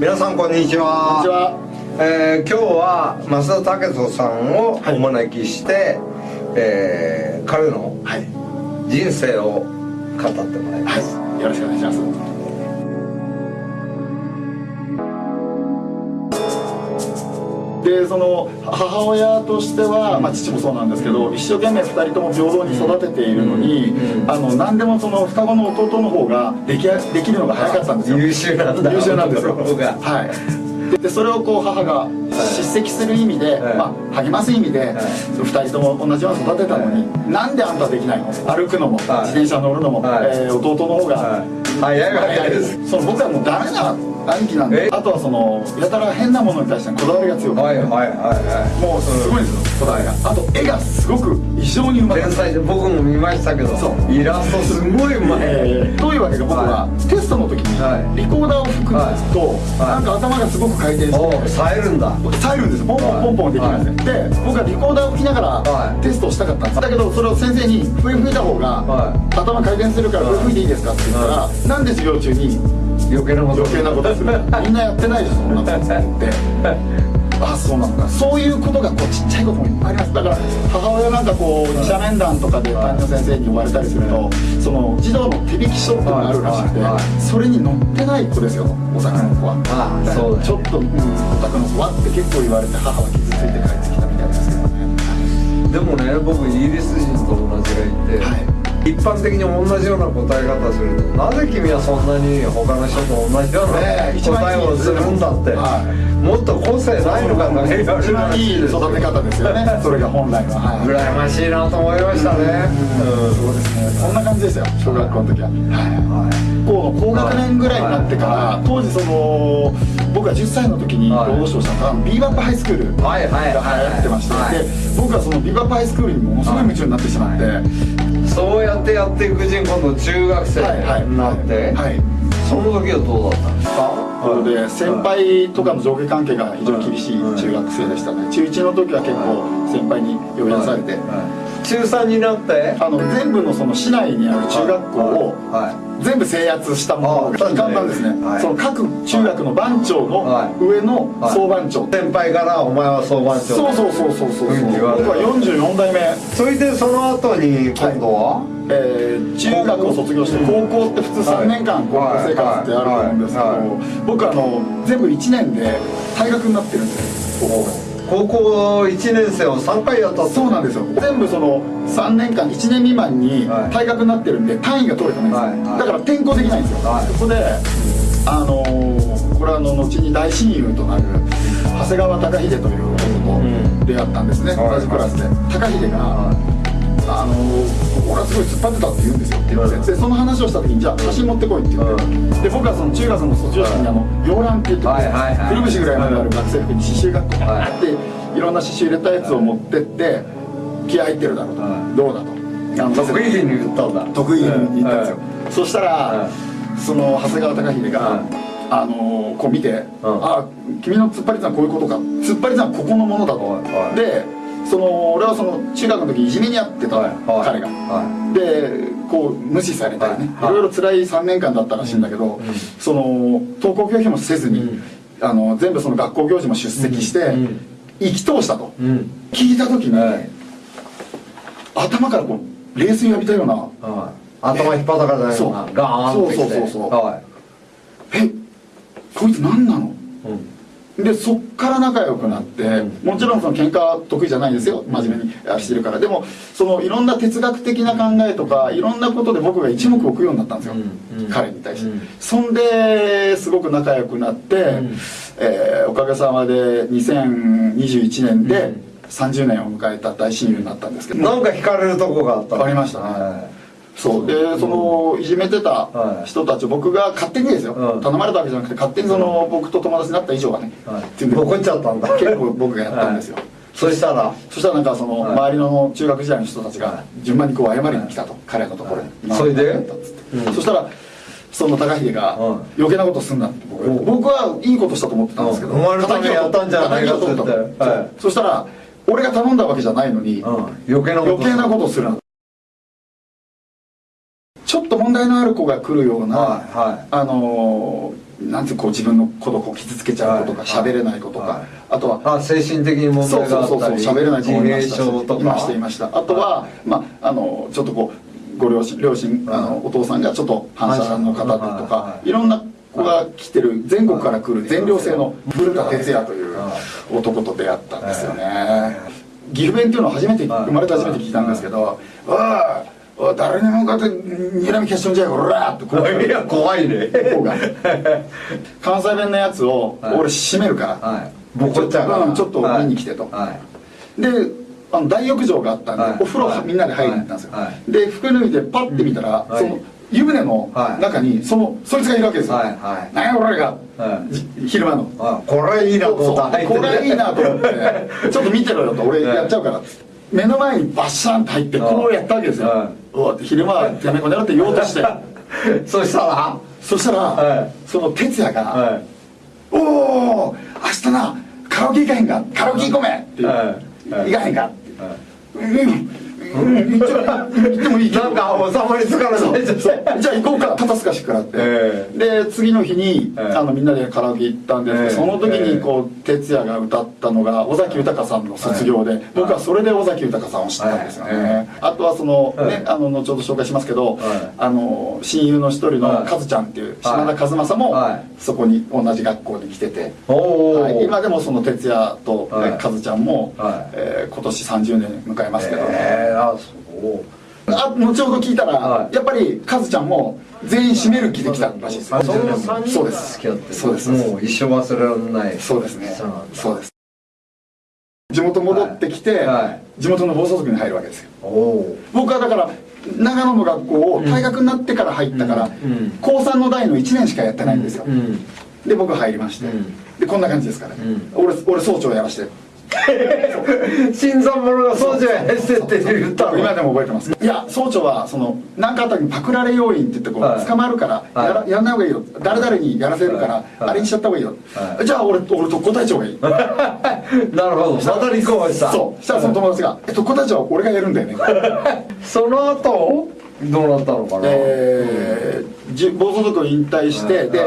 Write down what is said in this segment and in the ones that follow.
皆さんこんにちは。こんにちは、えー、今日は増田武人さんをお招きして、はい、えー、彼の人生を語ってもらいます、はい、よろしくお願いしますでその母親としては、まあ、父もそうなんですけど一生懸命2人とも平等に育てているのに、あの何でもその双子の弟の方ができできるのが早かったんですよ。優秀なんだ。優秀なんですよ。はい。でそれをこう母が叱責する意味で、はい、まあ、励ます意味で、はい、2人とも同じように育てたのに、はい、なんであんたできないの？歩くのも、自転車乗るのも、えー、弟の方が、早い早いです。その僕はもうダメだ兄貴なんで。あとはそのやたら変なものに対してこだわりが強くて。はいはいはいはい。もうすごいんですよこだわりが。あと絵がすごく異常にうまい天才で僕も見ましたけど。そう。イラストすごいうまい、えー、どういうわけか僕は、テストの時にリコーダーを吹くと、なんか頭がすごく回転して冴えるんだ。冴えるんですポンポンポンポンできるんですね、で僕はリコーダーを吹きながらテストをしたかったんです。だけどそれを先生に笛吹いた方が頭回転するから笛吹いていいですかって言ったらなんで授業中に余計なこと余計なことする。みんなやってないでしょそんなことって。あそうなんだ。そういうことがこうちっちゃいこともいっぱいあります。だから母親なんかこう二者面談とかで担任の先生に呼ばれたりするとその児童の手引き書っていうのがあるらしくてそれに載ってない子ですよお宅の子は。ああそうちょっと、うん、お宅の子はって結構言われて母は傷ついて帰ってきたみたいですけどね。でもね僕イギリス人と同じがいて、はい一般的に同じような答え方するとなぜ君はそんなに他の人と同じような答えをするんだって、もっと個性ないのかと一番いい育て方ですよね。それが本来は、はい、羨ましいなと思いましたね。うん。そうですね。そんな感じですよ小学校の時は。はい、高の高学年ぐらいになってから当時その僕が10歳の時に労働省したのがビーバップハイスクールが流行ってましてで僕はそのビーバップハイスクールにものすごい。夢中になってしまってそうやってやっていくうちに今度中学生になって、はい、その時はどうだったんですか？なので先輩とかの上下関係が非常に厳しい中学生でしたね。中1の時は結構先輩に呼び出されて、中3になって？あの全部のその市内にある中学校を全部制圧したものが簡単ですね、はい、その各中学の番長の上の総番長、先輩からお前は総番長。そうそうそうそうそう僕は44代目。それでその後に今度は、はい。えー、中学を卒業して高校？って普通3年間高校生活ってあると思うんですけど僕あの全部1年で退学になってるんです高校高校1年生を3回やったそうなんですよ。全部その3年間1年未満に退学になってるんで単位が取れてないんですよ、だから転校できないんですよ、はい、そこであのー、これはあの後に大親友となる長谷川貴秀という男と出会ったんですね、同じクラスで。貴秀が、ごい突っ張ってたって言うんですよって言われて、でその話をした時にじゃあ写真持ってこいって言って、で僕はその中学の卒業式にあの洋蘭って言って、くるぶしぐらいまである学生服に刺繍があって、い。ろんな刺繍入れたやつを持ってって気合入ってるだろうと、どうだと。得意に言ったんだ。得意に言ったんですよ、そしたら、その長谷川貴秀が、あのこう見て「あ君の突っ張り算はこういうことか。突っ張り算はここのものだと」でその俺はその中学の時いじめにあってた、彼が、でこう無視されたりね、いろいろ辛い3年間だったらしいんだけど、その登校拒否もせずに、あの全部その学校行事も出席して、生き通したと、聞いた時に、頭からこう冷水浴びたような、頭引っ張たかじゃないのがガーンってそうそうそうそう、えこいつ何なの、でそっから仲良くなって、もちろんその喧嘩は得意じゃないんですよ真面目にしてるから。でもそのいろんな哲学的な考えとかいろんなことで僕が一目置くようになったんですよ、彼に対して、そんですごく仲良くなって、うん、えー、おかげさまで2021年で30年を迎えた大親友になったんですけど。なんか惹かれるとこがあった。ありました。ね、そう。でそのいじめてた人たち僕が勝手にですよ、頼まれたわけじゃなくて勝手にその僕と友達になった以上はね、はい、怒っちゃったんだ。結構僕がやったんですよ、そしたら？そしたらなんかその周りの中学時代の人たちが順番にこう謝りに来たと。彼のところに。それで？そしたらその高秀が余計なことすんなって僕はいいことしたと思ってたんですけどお前のためにやったんじゃないかと思って。そしたら俺が頼んだわけじゃないのに余計なことする。な題のある子が来るような、はいはい、あのなんてこう自分のことを傷つけちゃうこととか喋、れないこととか、あとはあ精神的に問題があったり喋れない子もいました。いましたいました。あとは、まああのちょっとこうご両親両親あのお父さんがちょっと反射の方でとかい。ろんな子が来てる全国から来る全寮制の古田哲也という男と出会ったんですよね。岐阜弁っていうのを初めて生まれて初めて聞いたんですけど「ああ誰にも向かって睨み消しとんじゃいこら!」って怖いいや怖いね。関西弁のやつを俺閉めるから、はい、ボコっちゃうからちょっと見に来てと、はい、であの大浴場があったんで、はい、お風呂みんなで入りに行ったんですよ、で服脱いでパッて見たら、その湯船の中にそのそいつがいるわけですよ、はい。はい、何や俺が、昼間の。これいいなと思った。これいいなと思って。ちょっと見てろよと俺やっちゃうから目の前にバッシャンと入ってこうやったわけですよ。昼間はてめえこの野郎って言おうとして。そしたら。そしたら、はい、その哲也が、はい、おお明日なカラオケ行かへんかカラオケ行こめって言う、はい、行かへんかって、うんうん行ってもいいなんか収まりつかない。じゃあ行こうか。肩透かしくらって、えー、で次の日に、えー、あのみんなでカラオケ行ったんですけど、えー、その時にこう哲也が歌ったのが尾崎豊さんの卒業で、僕はそれで尾崎豊さんを知ったんですよね、あとはその、ねあの後ほど紹介しますけど、あの親友の一人のカズちゃんっていう島田和正も、そこに同じ学校に来てて、はい、今でもその哲也と、ねカズちゃんも、えー、今年30年迎えますけどね、あそう。あ後ほど聞いたら、はい、やっぱりカズちゃんも全員締める気できたらしいです。よそうです。付き合ってそうです。もう一生忘れられない。そうですね。そうです。地元戻ってきて、はい、地元の暴走族に入るわけですよ。僕はだから長野の学校を退学になってから入ったから、うん。うん、高3の代の1年しかやってないんですよ、うん、で僕入りまして、でこんな感じですから、ね俺俺総長やらして新参者が総長やらせてって言ったの。今でも覚えてます。いや総長はその何かあった時にパクられ要員って言ってこう、はい、捕まるからやらやんない方がいいよ。誰々にやらせるから、はい、あれにしちゃった方がいいよ、はい、じゃあ俺俺特攻隊長がいい。なるほど。また立候補した。そう。したらその友達が「特攻隊長は俺がやるんだよね」その後どうなったのかな？えー、暴走族を引退して、で、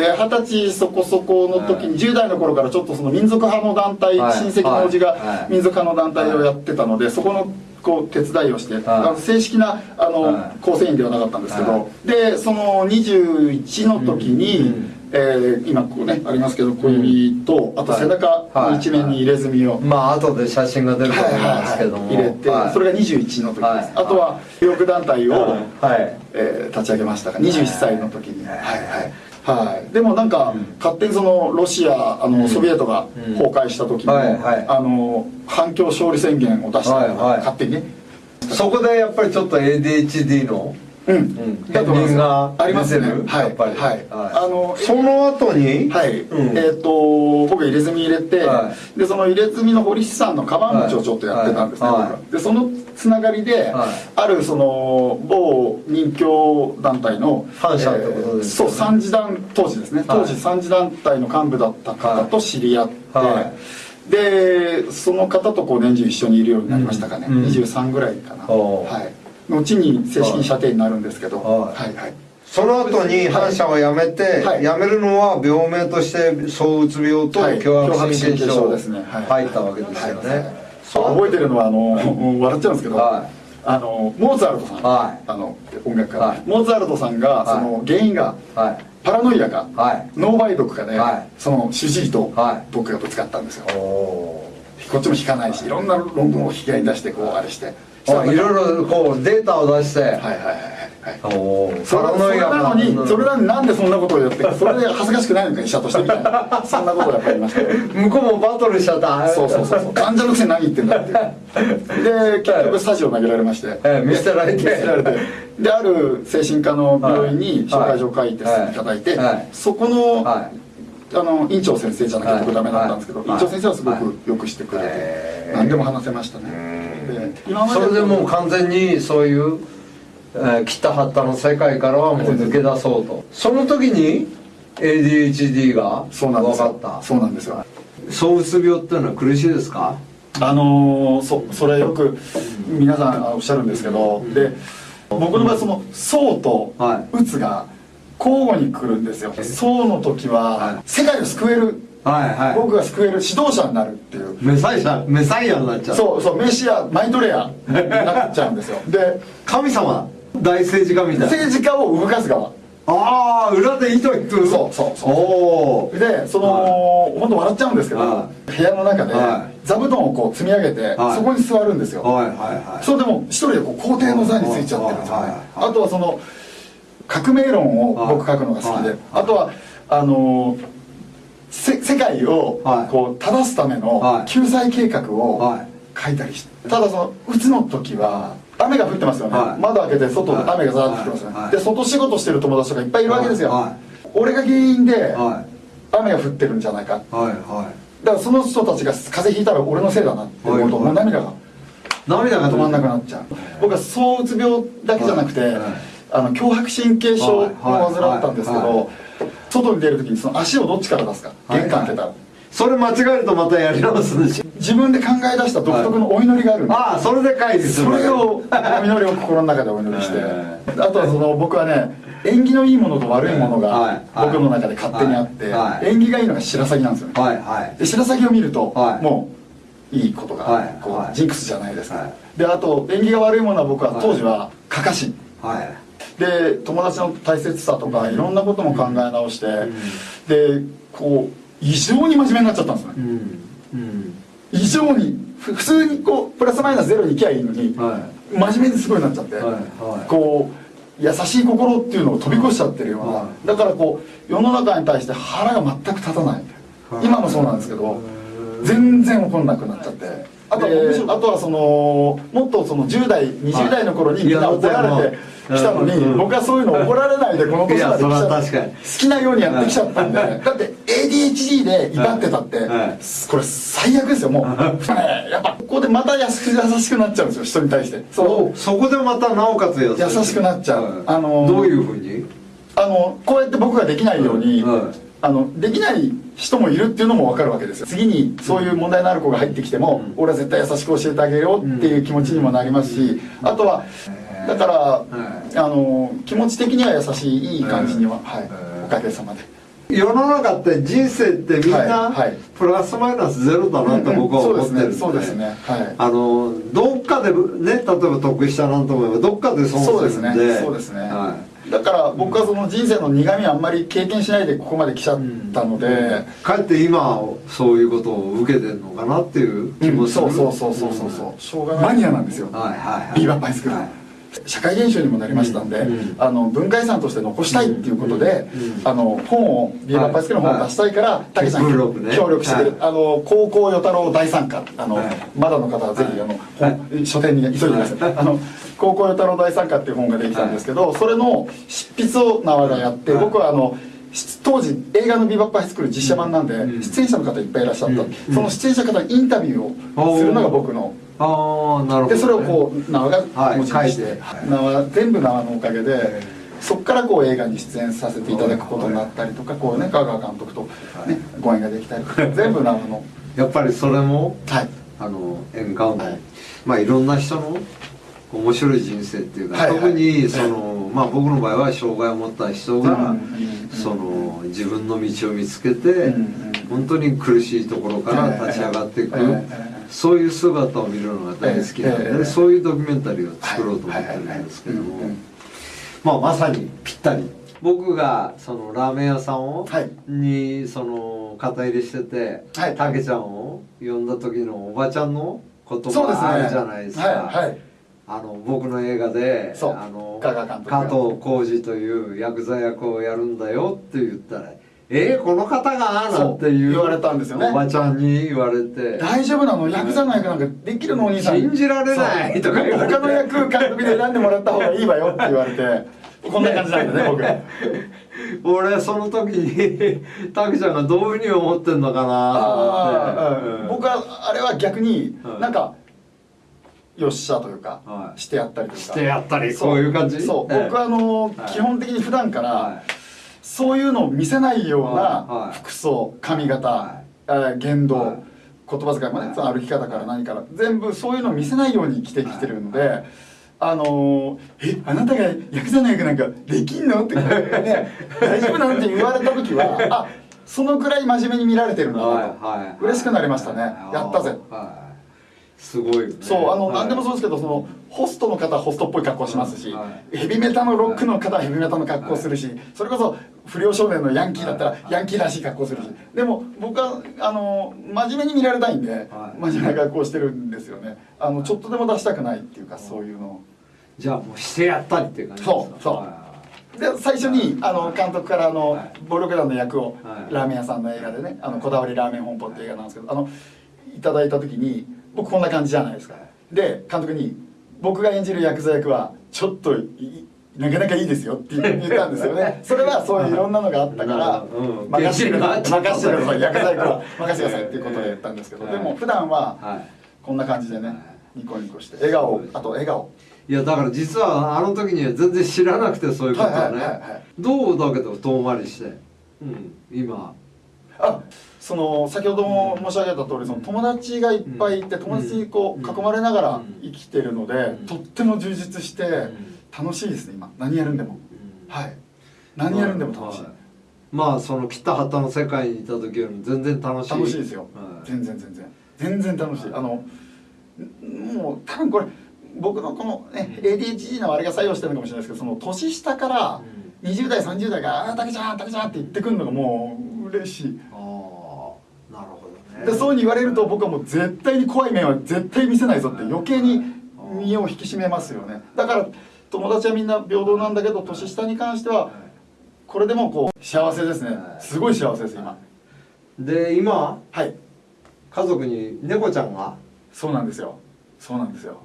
で二十歳そこそこの時に、10代の頃からちょっとその民族派の団体、親戚のおじが民族派の団体をやってたので、そこのこう手伝いをして、あの正式なあの構成員ではなかったんですけど、でその21の時に、えー、今こうねありますけど小指と、あと背中の一面に入れ墨を、まあ後で写真が出ると思いますけども、入れて、それが21の時です、あとは右翼団体を、はい。えー、立ち上げましたが21歳の時に。はい。はいはい、でもなんか、勝手にそのロシアあのソビエトが崩壊した時も、あの反共勝利宣言を出した、勝手にね。そこでやっぱりちょっと ADHD のうん、片鱗がありますね。はい、はい、あのその後に？はい、えっ、と僕入れ墨入れて、でその入れ墨の堀市さんのカバン持ちをちょっとやってたんですね、でそのつながりで、あるその某任教団体の反社ってことですそう三次団当時ですね。当時三次団体の幹部だった方と知り合って、でその方とこう年中一緒にいるようになりましたかね、23ぐらいかな。はい後に正式に射程になるんですけど、はい、はいその後に反社を辞めて、はい、辞めるのは病名として躁うつ病と強迫神経症ですね。入ったわけですよね、覚えてるのはあの 笑っちゃうんですけど、はい。あのモーツァルトさん、はい、あの音楽家、はい、モーツァルトさんが、その原因が、はい、パラノイアか、はい、脳梅毒かで、はい、その主治医と僕がぶつかったんですよ、こっちも引かないしいろんな論文を引き合いに出してこうあれしていろいろこうデータを出して。はいはいはいはいそれなのにそれなのになんでそんなことをやって それで恥ずかしくないのか医者としてみたいな。そんなことがやっぱりました 向こうもバトルしちゃった。そうそうそうそう。患者のくせに何言ってんだって。で結局スタジオ投げられまして、え見捨てられて。見捨てられて。である精神科の病院に紹介状書いてい。ただいて、そこの、あの院長先生じゃなきゃ僕ダメだったんですけど、院長先生はすごくよくしてくれて、何でも話せましたね。それでもう完全にそういう、えー、切ったはったの世界からはもう抜け出そうと。その時に ADHD が分かった。そうなんですよ。躁うつ病っていうのは苦しいですか？あのー、そそれよく皆さんおっしゃるんですけど、で僕の場合その「躁」と「うつ」が交互に来るんですよ。そうの時は世界を救える。はいはい、僕が救える指導者になるっていう。メサイアメサイアになっちゃう。そうそうメシアマイトレアになっちゃうんですよ。で神様大政治家みたいな。政治家を動かす側。ああ裏で糸引くそうそうそう。でその、はい、本当笑っちゃうんですけど、はい、部屋の中で、はい、座布団をこう積み上げて、そこに座るんですよ、はいはいはい、それでも一人でこう皇帝の座についちゃってるんですよ。ね、あとはその革命論を僕書くのが好きで、あとはあのー世界をこう正すための救済計画を書いたりして、ただそのうつの時は雨が降ってますよね、窓開けて外で雨がザーッと降ってますよね、で外仕事してる友達とかいっぱいいるわけですよ、俺が原因で雨が降ってるんじゃないか、だからその人たちが風邪ひいたら俺のせいだなって思うともう涙が涙が止まんなくなっちゃう。僕は躁うつ病だけじゃなくて、あの強迫神経症を患ったんですけど、外に出る時にその足をどっちから出すか玄関開けたら、それ間違えるとまたやり直すんでしょ自分で考え出した独特のお祈りがあるんで、ああそれで会議する。それをお祈りを心の中でお祈りして。あとはその僕はね縁起のいいものと悪いものが僕の中で勝手にあって、縁起がいいのが白鷺なんですよ。ね、はいはい、で白鷺を見ると、もういいことがこう、ジンクスじゃないですか、であと縁起が悪いものは僕は当時はかかし、はいで友達の大切さとかいろんなことも考え直して、でこう異常に真面目になっちゃったんですね、異常に普通にこうプラスマイナスゼロにいきゃいいのに、真面目にすごいなっちゃって、こう優しい心っていうのを飛び越しちゃってるような、だからこう世の中に対して腹が全く立たない、今もそうなんですけど全然怒んなくなっちゃって。あとあとはそのもっとその10代20代の頃にみんな怒られてきたのに、僕はそういうの怒られないでこの年まで来ちゃって好きなようにやってきちゃったんで。だって ADHD で威張ってたって、これ最悪ですよもう。やっぱここでまた優しくなっちゃうんですよ人に対して。そそこでまたなおかつ優しくなっちゃう、あのどういうふうに？あのこうやって僕ができないように、あのできない人もいるっていうのも分かるわけですよ。次にそういう問題のある子が入ってきても、うん、俺は絶対優しく教えてあげようっていう気持ちにもなりますし、あとはだから、あの気持ち的には優しいいい感じには、はい、おかげさまで。世の中って人生ってみんなプラスマイナスゼロだなって僕は思ってるんで。そうですね。あのどっかでね例えば得したなんと思えばどっかで損するんで。そうですね。はい。だから僕はその人生の苦みあんまり経験しないでここまで来ちゃったので、うん、かえって今そういうことを受けてるのかなっていう気もする、うん、そうそうそうそうそう、う。ん、マニアなんですよ、はいはいはい、ビーバーパイスクール、はい社会現象にもなりましたんで、うん、あの文化遺産として残したいっていうことで、うん、あの本をビーバーパイスクの本を出したいから、た、け、さん協力してる、はい、あの高校与太郎大参加。あの、はい、まだの方はぜひあの、はい、書店に急いでください、あの高校与太郎大参加っていう本ができたんですけど、それの執筆を縄がやって、僕はあの当時映画の「ビバップハイスクール」実写版なんで、出演者の方いっぱいいらっしゃった、その出演者方にインタビューをするのが僕のあなるほど、ね、でそれをこう縄が持ち出して、はい、縄全部縄のおかげでそこからこう映画に出演させていただくことになったりとかこうね香川監督と、ね、ご縁ができたりとか 全部縄の。やっぱりそれも、はい、あの縁側の、はい、まあいろんな人の面白い人生っていうか、はいはい、特にその、まあ僕の場合は障害を持った人が、その自分の道を見つけて、うん、本当に苦しいところから立ち上がっていく、そういう姿を見るのが大好きなので、えー、そういうドキュメンタリーを作ろうと思ってるんですけども、まあまさにぴったり。僕がそのラーメン屋さんを、はい、にその肩入れしててたけ、はい、ちゃんを呼んだ時のおばちゃんの言葉があるじゃないですか。はいあの僕の映画であの加藤浩次というヤクザ役をやるんだよって言ったらえー、この方が？なんていう言われたんですよね。おばちゃんに言われて。大丈夫なの？ヤクザの役なんかできるの？お兄さん。信じられないとか言われて。他の役監督で選んでもらった方がいいわよって言われて。こんな感じなんだね僕。俺その時にたけちゃんがどういうふうに思ってんのかなって、うん、僕はあれは逆になんか、よっしゃというか、はい、してやったりとか。してやったりそう。いう感じ？そう、僕はあの、はい、基本的に普段から、はいそういうのを見せないような服装髪型、はい、言動、言葉遣いもね、その歩き方から何から全部そういうのを見せないように生きてきてるので、あのー、えあなたがヤクザの役なんかできんの?」ってね 大丈夫なんて言われた時はあそのくらい真面目に見られてるんだなと、はいはい、嬉しくなりましたね。やったぜ、はいすごいよね。そうあの、はい、何でもそうですけどそのホストの方はホストっぽい格好しますし、はい、ヘビメタのロックの方はヘビメタの格好するし、はい、それこそ不良少年のヤンキーだったらヤンキーらしい格好するし。でも僕はあの真面目に見られたいんで、真面目な格好してるんですよね。あのちょっとでも出したくないっていうかそういうの。じゃあもうしてやったりっていう感じそうそう。で最初にあの監督からあの、暴力団の役を、ラーメン屋さんの映画でね「あのこだわりラーメン本舗」っていう映画なんですけどあのいただいた時に僕こんな感じじゃないですか。で監督に僕が演じるヤクザ役はちょっとなかなかいいですよって言ったんですよね。それはそういういろんなのがあったから任せてください任せてくださいヤクザ役は任せてくださいっていうことで言ったんですけどでも普段はこんな感じでねニコニコして笑顔あと笑顔。いやだから実はあの時には全然知らなくてそういうことはね。どうだけど遠回りして、うん、今。あその先ほども申し上げた通りその友達がいっぱいいて友達にこう囲まれながら生きてるのでとっても充実して楽しいですね今。何やるんでも。はい。何やるんでも楽しい。まあその北畑の世界にいた時よりも全然楽しい。楽しいですよ。全然全然。全然楽しい。あのもう多分これ僕のこの、ね、ADHD のあれが作用してるのかもしれないですけどその年下から20代30代が「ああ竹ちゃん竹ちゃん」って言ってくるのがもう嬉しいでそうに言われると僕はもう絶対に怖い面は絶対見せないぞって余計に身を引き締めますよね。だから友達はみんな平等なんだけど年下に関してはこれでもこう幸せですね。すごい幸せです今。で今はい。家族に猫ちゃんがそうなんですよ。そうなんですよ、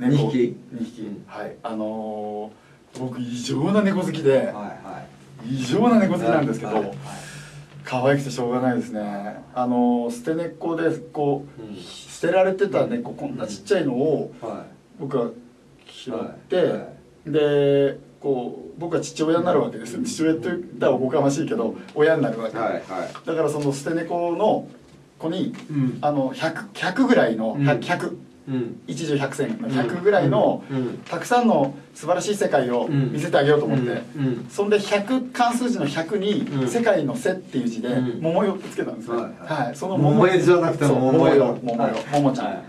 うん、猫。2匹。2匹、うん、はい。あのー、僕異常な猫好きで、はいはい、異常な猫好きなんですけど、はいはい可愛くてしょうがないですね。あの捨て猫でこう、うん、捨てられてた猫こんなちっちゃいのを僕は拾って、はい。はい、でこう僕は父親になるわけです父親って言ったらおこがましいけど親になるわけ、はいはい、だからその捨て猫の子に、うん、あの 100, 100ぐらいの 100, 100一十百戦の100ぐらいのたくさんの素晴らしい世界を見せてあげようと思って。そんで100関数字の100に「世界の背」っていう字で「桃よ」ってつけたんですね。はいその桃よじゃなくて桃よ桃よ桃ちゃん。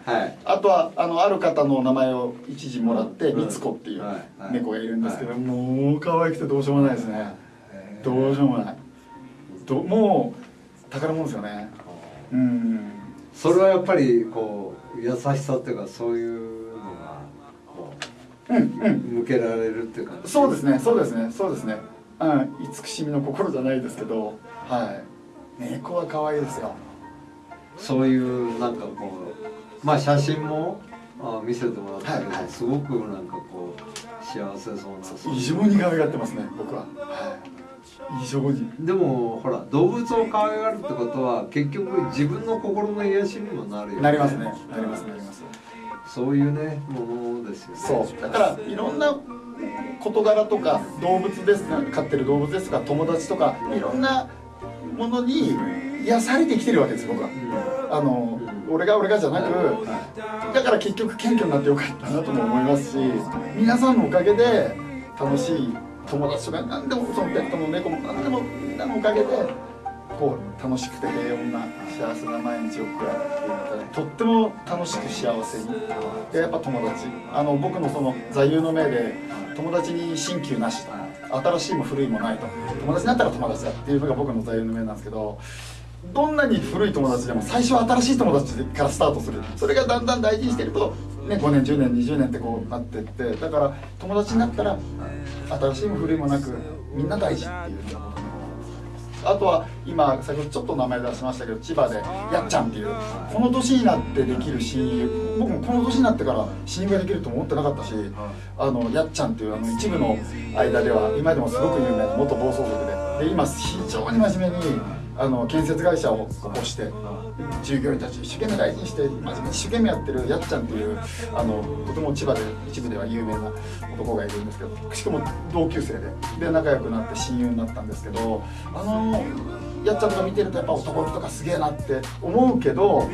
あとはあのある方の名前を一時もらってみつこっていう猫がいるんですけどもう可愛くてどうしようもないですね。どうしようもない。もう宝物ですよねうん。それはやっぱりこう優しさっていうかそういうのがこう、うんうん、向けられるっていうか。そうですねそうですねそうですね。うん慈しみの心じゃないですけどはい。猫は可愛いですよ。そういうなんかこうまあ写真もあ見せてもらったけど、はいはい、すごくなんかこう幸せそうな。異常に可愛がってますね僕は。はい異常に。でもほら動物を可愛がるってことは結局自分の心の癒しにもなるよね。なりますね。なりますなりますそういうねものですよね。そう。だからいろんな事柄とか動物です飼ってる動物ですとか友達とかいろんなものに癒されてきてるわけです僕は、うん、あの、うん、俺が俺がじゃなく、だから結局謙虚になってよかったなとも思いますし皆さんのおかげで楽しい友達とか何でもそのペットも猫も何でもみんなのおかげでこう楽しくて平穏な幸せな毎日を送られていただとっても楽しく幸せに。でやっぱ友達。あの僕のその座右の銘で友達に新旧なし新しいも古いもないと友達になったら友達だっていうのが僕の座右の銘なんですけどどんなに古い友達でも最初は新しい友達からスタートする。それがだんだん大事にしてると、ね、5年10年20年ってこうなってってだから友達になったら新しいも古いもなくみんな大事っていうあとは今先ほどちょっと名前出しましたけど千葉でやっちゃんっていうこの年になってできる親友僕もこの年になってから親友ができると思ってなかったしあのやっちゃんっていうあの一部の間では今でもすごく有名な元暴走族で。で今非常に真面目にあの建設会社を起こして従業員たち一生懸命大事にして真面目に一生懸命やってるやっちゃんっていうあのとても千葉で一部では有名な男がいるんですけどしかも同級生でで仲良くなって親友になったんですけどあのやっちゃんとか見てるとやっぱ男とかすげえなって思うけど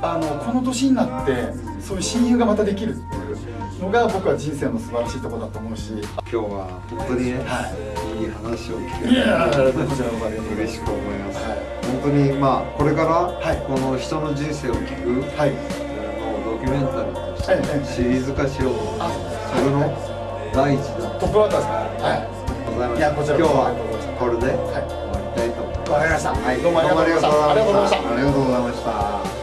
あのこの年になってそういう親友がまたできるっていうのが僕は人生の素晴らしいところだと思うし。今日は本当にね、はい、いい話を聞けてこちらも嬉しく思います、はい、本当にまあこれから、この人の人生を聞く、はい、のドキュメンタリーとしてシリーズ化しようと思って、それの第一弾。トップバッターですか？はい。いやこちら今日はこれで終わりたいと思います。わかりました、はい、どうもありがとうございました。ありがとうございました